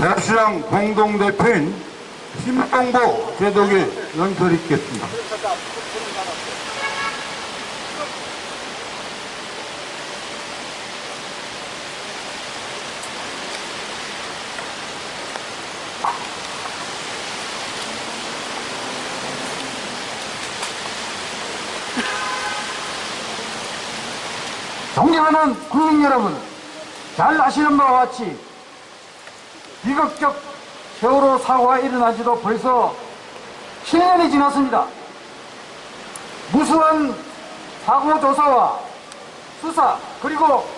대수장 공동대표인 심동보 제독의 연설이 있겠습니다. 존경하는 국민 여러분, 잘 아시는 바와 같이 비극적 세월호 사고가 일어나지도 벌써 7년이 지났습니다. 무수한 사고 조사와 수사 그리고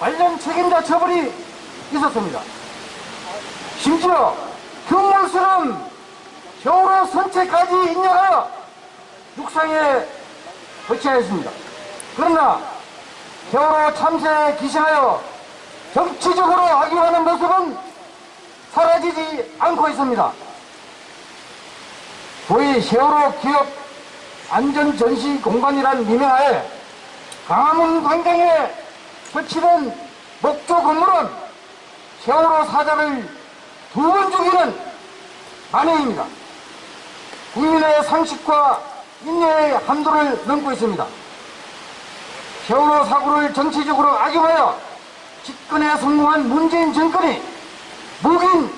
관련 책임자 처벌이 있었습니다. 심지어 흉물스러운 세월호 선체까지 인정하여 육상에 거치하였습니다. 그러나 세월호 참사에 기신하여 정치적으로 악용하는 모습은 사라지지 않고 있습니다. 소위 세월호 기업 안전전시 공간이란 미명하에 강화문 광장에 설치된 목조 건물은 세월호 사자를 두 번 죽이는 만행입니다. 국민의 상식과 인내의 한도를 넘고 있습니다. 세월호 사고를 정치적으로 악용하여 집권에 성공한 문재인 정권이 묵인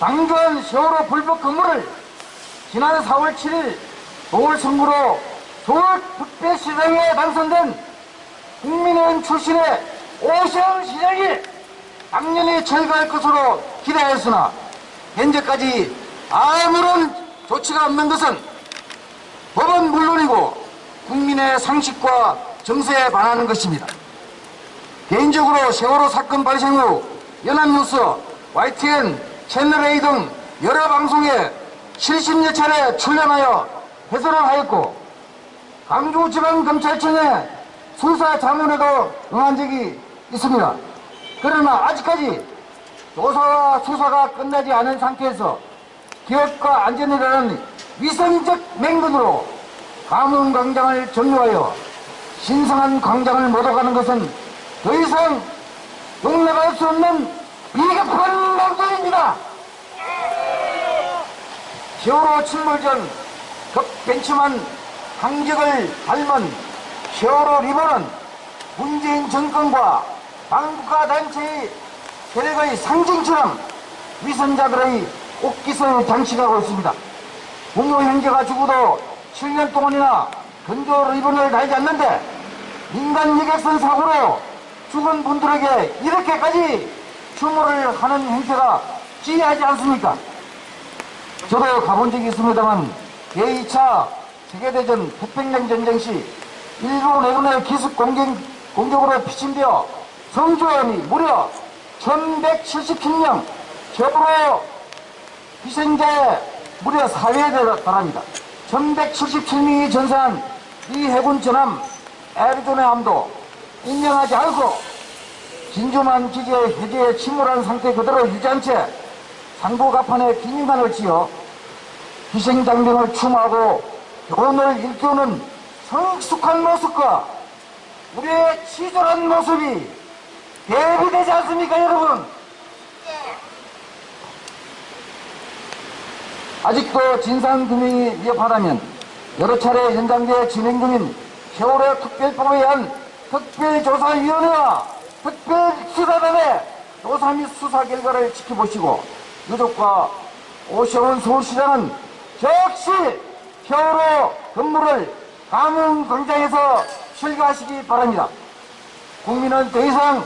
방조한 세월호 불법 건물을 지난 4월 7일 보궐선거로 서울 북배시장에 당선된 국민의힘 출신의 오세훈 시장이 당연히 철거할 것으로 기대했으나 현재까지 아무런 조치가 없는 것은 법은 물론이고 국민의 상식과 정세에 반하는 것입니다. 개인적으로 세월호 사건 발생 후 연합뉴스, YTN, 채널A 등 여러 방송에 70여 차례 출연하여 해설을 하였고 강주지방검찰청에 수사 자문에도 응한 적이 있습니다. 그러나 아직까지 조사와 수사가 끝나지 않은 상태에서 기업과 안전이라는 위선적 맹근으로 가문 광장을 점유하여 신성한 광장을 못어가는 것은 더 이상 용납할 수 없는 비겁한 망정입니다. 세월호 침몰 전 급벤치만 항적을 닮은 세월호 리본은 문재인 정권과 반국가 단체의 세력의 상징처럼 위선자들의 옷깃을 장식하고 있습니다. 부모 형제가 죽어도 7년 동안이나 건조 리본을 달지 않는데 민간 여객선 사고로 죽은 분들에게 이렇게까지 추모를 하는 행태가 지혜하지 않습니까? 저도 가본 적이 있습니다만 제2차 세계대전 태평양 전쟁 시 일본 해군의 기습 공격, 공격으로 피신되어 성조원이 무려 1177명 적으로 희생자의 무려 4회에 달합니다. 1177명이 전사한 이 해군 전함 애리조나 함도 인정하지 않고 진주만 기지의 해제에 침몰한 상태 그대로 유지한 채 상부 가판에 기념관을 지어 희생장병을 추모하고 교훈을 일깨우는 성숙한 모습과 우리의 치졸한 모습이 대비되지 않습니까 여러분? 아직도 진상규명이 위협하다면 여러 차례 현장에 진행 중인 세월호 특별법에 의한 특별조사위원회와 특별 수사단의 조사 및 수사 결과를 지켜보시고 유족과 오시온 서울시장은 즉시 세월호 건물을 가문광장에서 철거하시기 바랍니다. 국민은 더 이상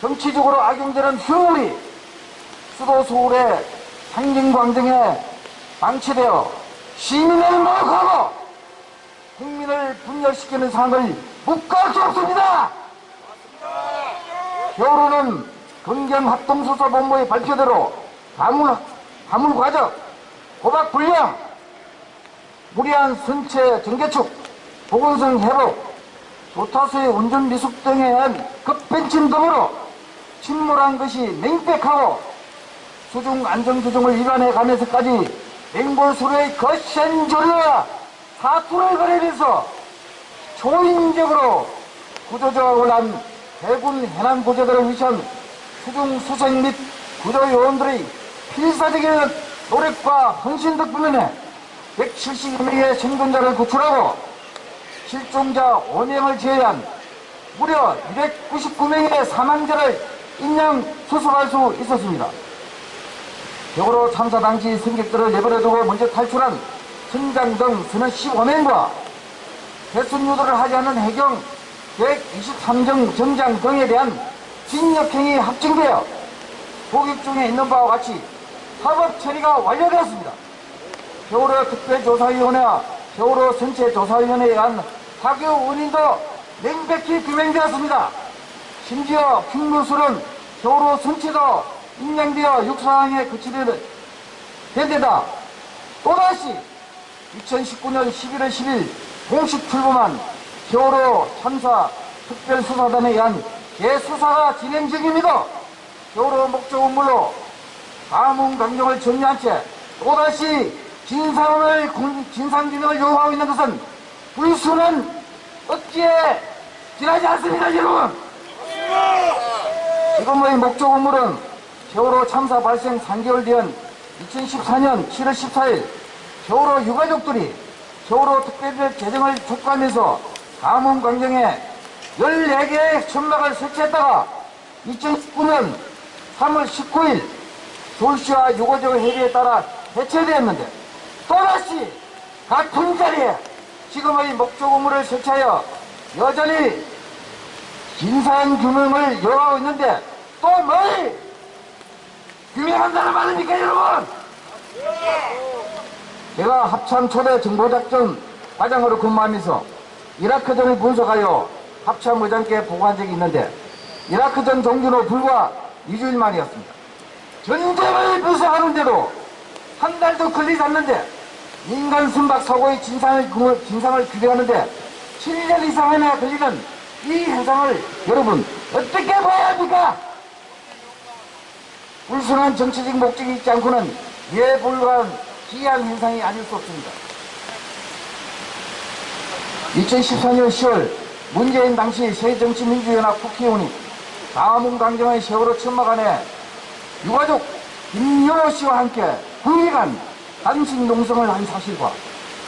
정치적으로 악용되는 흉물이 수도 서울의 상징광장에 방치되어 시민을 모욕하고 국민을 분열시키는 상황을 묵과할 수 없습니다. 세월호는 검경합동수사본부의 발표대로 가물, 가물 과적, 고박 불량, 무리한 선체 정개축, 보건성 회복, 조타수의 운전 미숙 등에 의한 급벤침 등으로 침몰한 것이 맹백하고 수중 안전규정을 위반해 가면서까지 맹골수로의 거센 조류와 사투를 벌이면서 초인적으로 구조조합을 한 해군 해난 구조들을 위한 수중 수색 및 구조 요원들의 필사적인 노력과 헌신 덕분에 172명의 생존자를 구출하고 실종자 5명을 제외한 무려 299명의 사망자를 인양 수습할 수 있었습니다. 벽으로 참사 당시 승객들을 내버려두고 먼저 탈출한 선장 등 선원 15명과 배순 유도를 하지 않은 해경 123정 정장 등에 대한 징역형이 확정되어 복역 중에 있는 바와 같이 사법 처리가 완료되었습니다. 세월호 특별조사위원회와 세월호 전체조사위원회에 의한 사교 원인도 명백히 규명되었습니다. 심지어 흉물술은 세월호 전체도 인양되어 육사항에 그치된 데다 또다시 2019년 11월 10일 공식 출범한 세월호 참사 특별수사단에 의한 재수사가 진행 중입니다. 세월호 목적 업무로 가문 강경을 정리한 채 또다시 진상을 군- 진상규명을 요구하고 있는 것은 불순한 어찌에 지나지 않습니다, 여러분. 지금의 목적 업무는 세월호 참사 발생 3개월 뒤인 2014년 7월 14일 세월호 유가족들이 세월호 특별법 개정을 촉구하면서 가문 강정에 14개의 천막을 설치했다가 2019년 3월 19일 서울시와 유가족 협의에 따라 해체되었는데 또다시 같은 자리에 지금의 목적 업무를 설치하여 여전히 진상 규명을 요구하고 있는데 또 뭘 규명한다는 말입니까 여러분? 제가 합참 초대 정보작전 과장으로 근무하면서 이라크전을 분석하여 합참 의장께 보고한 적이 있는데 이라크전 후 불과 2주일 만이었습니다. 전쟁을 분석하는데도 한 달도 걸리지 않는데 인간 순박 사고의 진상을, 구- 진상을 규명하는데 7년 이상이나 걸리는 이 현상을 여러분 어떻게 봐야 합니까? 불순한 정치적 목적이 있지 않고는 이해 불가한 기이한 현상이 아닐 수 없습니다. 2014년 10월 문재인 당시 새정치민주연합 국회의원이 가문 강정의 세월호 천막 안에 유가족 김여호 씨와 함께 국리간 단식 농성을 한 사실과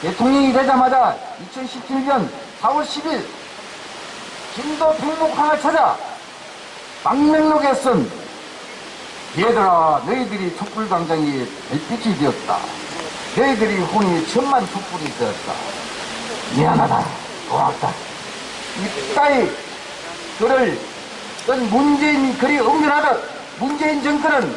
대통령이 되자마자 2017년 4월 10일 김도 백목항을 찾아 망명록에 쓴 얘들아 너희들이 촛불광장이 별빛이 되었다. 너희들이 혼이 천만 촛불이 되었다 미안하다. 고맙다. 이따위 글을 쓴 문재인이 그리 응변하듯 문재인 정권은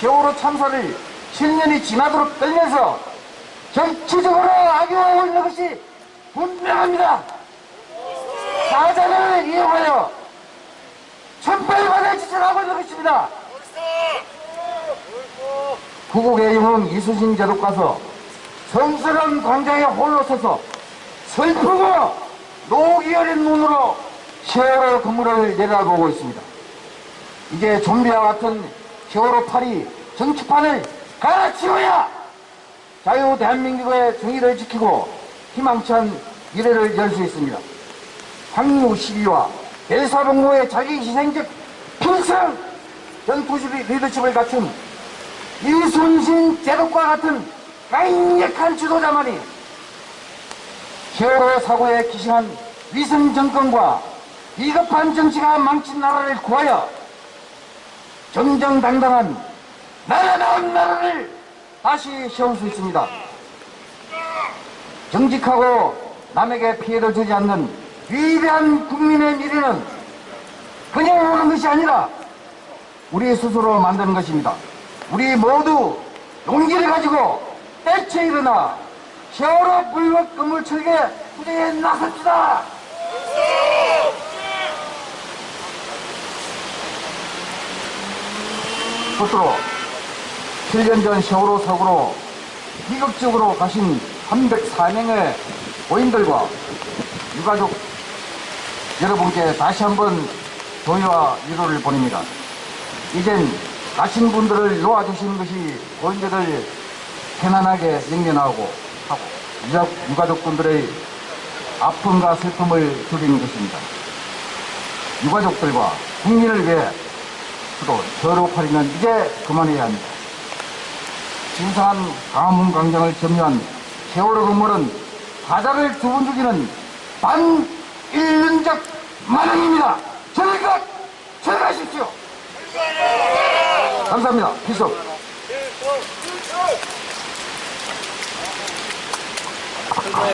세월호 참사를 7년이 지나도록 떨면서 정치적으로 악용하고 있는 것이 분명합니다. 사자를 이용하여 천벌받을 짓을 하고 있는 것입니다. 구국의 영웅 이수신 제독 가서 성스러운 광장에 홀로 서서 슬프고 녹이 어린 눈으로 세월호 건물을 내려다보고 있습니다. 이제 좀비와 같은 세월호 팔이 정치판을 갈아치워야 자유 대한민국의 정의를 지키고 희망찬 미래를 열 수 있습니다. 항우 시비와 대사봉고의 자기 희생적 필승 전투식 리더십을 갖춘 이순신 제독과 같은 강력한 지도자만이 세월호 사고에 기승한 위성 정권과 비겁한 정치가 망친 나라를 구하여 정정당당한 나라다운 나라를 다시 세울 수 있습니다. 정직하고 남에게 피해를 주지 않는 위대한 국민의 미래는 그냥 오는 것이 아니라 우리 스스로 만드는 것입니다. 우리 모두 용기를 가지고 때쳐 일어나 세월호 불법 건물 철개 투쟁에 나섭시다. 끝으로 7년 전 세월호 사고로 비극적으로 가신 304명의 고인들과 유가족 여러분께 다시 한번 동의와 위로를 보냅니다. 이젠 가신 분들을 놓아주시는 것이 고인들을 편안하게 영면하고 하고 유가- 유가족분들의 아픔과 슬픔을 줄이는 것입니다. 유가족들과 국민을 위해 또 저로 팔이면 이제 그만해야 합니다. 진상한 강화문 광장을 점유한 세월호 건물은 사자를 두 번 죽이는 반인륜적 만행입니다. 절각! 절하십시오. 감사합니다. 기속.